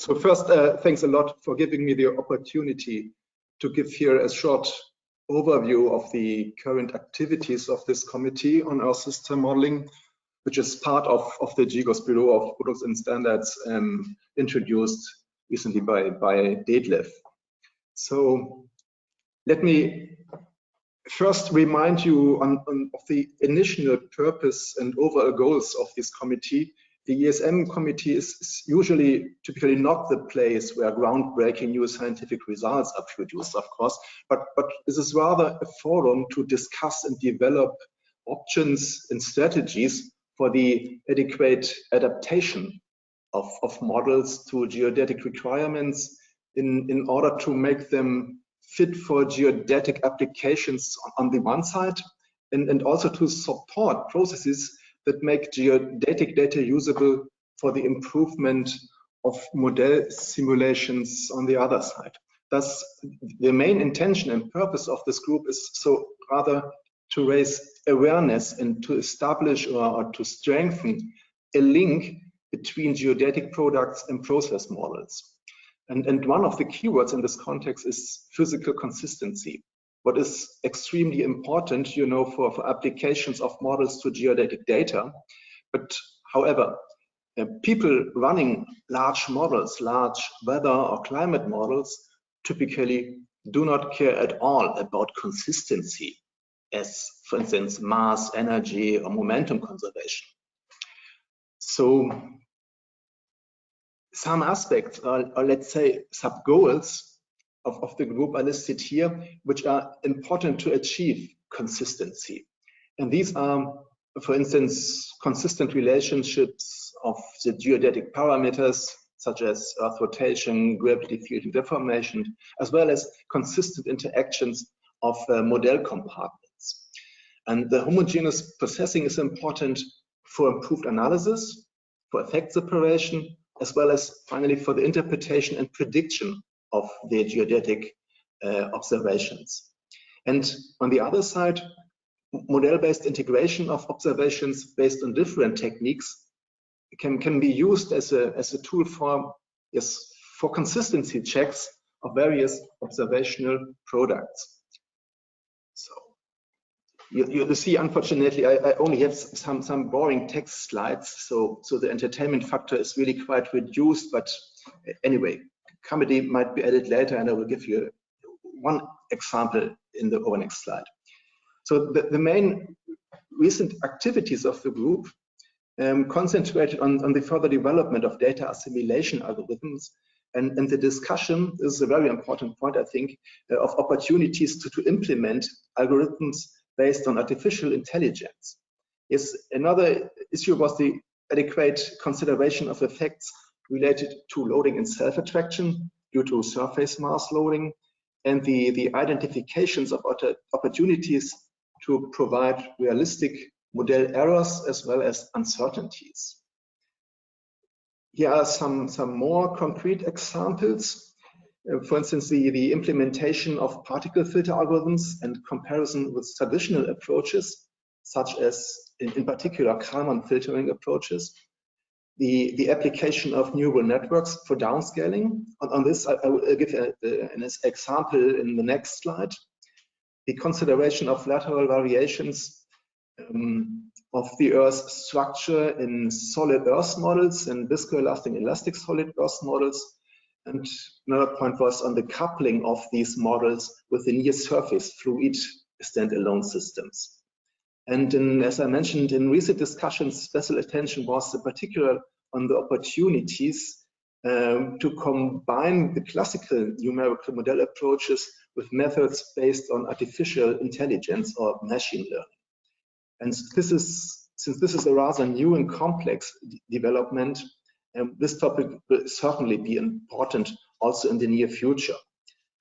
So first, uh, thanks a lot for giving me the opportunity to give here a short overview of the current activities of this committee on Earth system modeling, which is part of, of the GGOS Bureau of Products and Standards um, introduced recently by, by Detlef. So let me first remind you on, on, of the initial purpose and overall goals of this committee. The ESM committee is, is usually typically not the place where groundbreaking new scientific results are produced, of course, but, but this is rather a forum to discuss and develop options and strategies for the adequate adaptation of, of models to geodetic requirements in, in order to make them fit for geodetic applications on the one side and, and also to support processes that make geodetic data usable for the improvement of model simulations on the other side. Thus, the main intention and purpose of this group is so rather to raise awareness and to establish or, or to strengthen a link between geodetic products and process models. And, and one of the keywords in this context is physical consistency. What is extremely important, you know, for, for applications of models to geodetic data. But however, uh, people running large models, large weather or climate models, typically do not care at all about consistency as, for instance, mass, energy, or momentum conservation. So some aspects, or, or let's say sub-goals of, of the group are listed here, which are important to achieve consistency. And these are, for instance, consistent relationships of the geodetic parameters, such as earth rotation, gravity field and deformation, as well as consistent interactions of uh, model compartments. And the homogeneous processing is important for improved analysis, for effect separation, as well as finally for the interpretation and prediction of the geodetic uh, observations. And on the other side, model-based integration of observations based on different techniques can, can be used as a, as a tool for, yes, for consistency checks of various observational products. So you, you see, unfortunately, I, I, only have some, some boring text slides, so, so the entertainment factor is really quite reduced, but anyway, comedy might be added later, and I will give you one example in the over next slide. So the, the main recent activities of the group um, concentrated on, on the further development of data assimilation algorithms and, and the discussion is a very important point, I think, uh, of opportunities to, to implement algorithms based on artificial intelligence. Yes, another issue was the adequate consideration of effects related to loading and self-attraction due to surface mass loading and the, the identifications of opportunities to provide realistic model errors as well as uncertainties. Here are some, some more concrete examples. Uh, for instance, the, the implementation of particle filter algorithms and comparison with traditional approaches, such as in, in particular Kalman filtering approaches, the, the application of neural networks for downscaling. On, on this, I, I, will uh, give a, a, an example in the next slide. The consideration of lateral variations um, of the Earth's structure in solid Earth models and viscoelastic elastic solid Earth models. And another point was on the coupling of these models with the near surface fluid standalone systems. And in, as I mentioned in recent discussions, special attention was in particular on the opportunities um, to combine the classical numerical model approaches with methods based on artificial intelligence or machine learning. And this is, since this is a rather new and complex development, um, this topic will certainly be important also in the near future.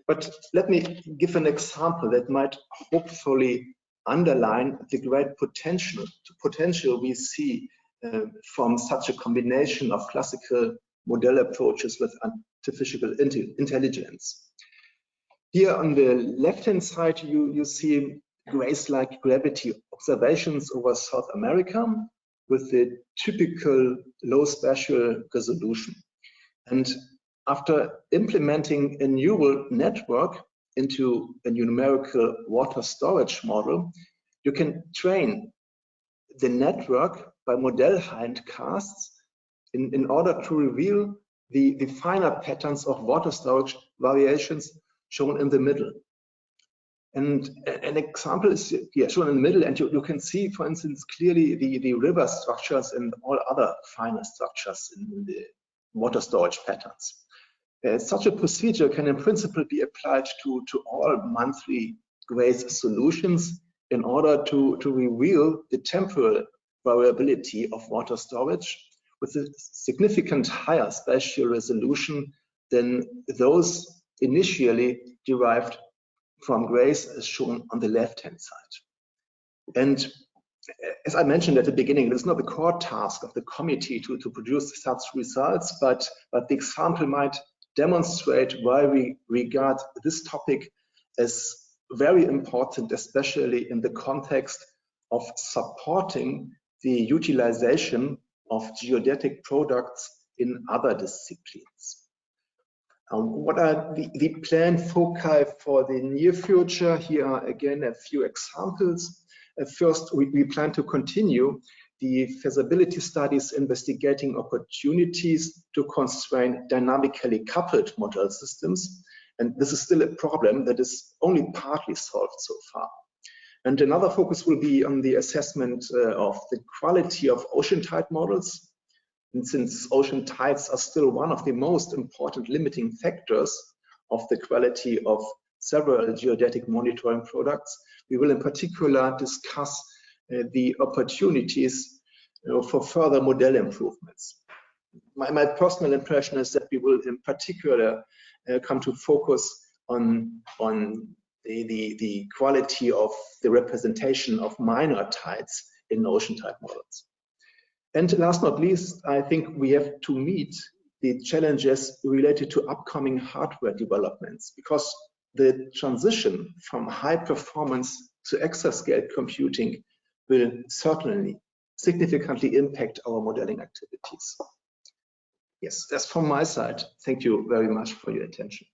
But let me give an example that might hopefully underline the great potential potential we see uh, from such a combination of classical model approaches with artificial intelligence. Here on the left-hand side, you, you see GRACE-like gravity observations over South America with the typical low spatial resolution. And after implementing a neural network into a numerical water storage model, you can train the network by model hindcasts in, in order to reveal the, the finer patterns of water storage variations shown in the middle. And an example is here shown in the middle, and you, you can see, for instance, clearly the, the river structures and all other finer structures in the water storage patterns. Uh, such a procedure can in principle be applied to, to all monthly GRACE solutions in order to, to reveal the temporal variability of water storage with a significant higher spatial resolution than those initially derived from GRACE as shown on the left-hand side. And as I mentioned at the beginning, it's not the core task of the committee to, to produce such results, but, but the example might demonstrate why we regard this topic as very important, especially in the context of supporting the utilization of geodetic products in other disciplines. Um, what are the, the planned foci for the near future? Here are again a few examples. Uh, first, we, we plan to continue the feasibility studies investigating opportunities to constrain dynamically coupled model systems. And this is still a problem that is only partly solved so far. And another focus will be on the assessment uh, of the quality of ocean tide models. And since ocean tides are still one of the most important limiting factors of the quality of several geodetic monitoring products, we will in particular discuss the opportunities for further model improvements. My, my, personal impression is that we will in particular uh, come to focus on, on the, the, the quality of the representation of minor tides in ocean tide models. And last but not least, I think we have to meet the challenges related to upcoming hardware developments because the transition from high performance to exascale computing will certainly significantly impact our modeling activities. Yes, that's from my side. Thank you very much for your attention.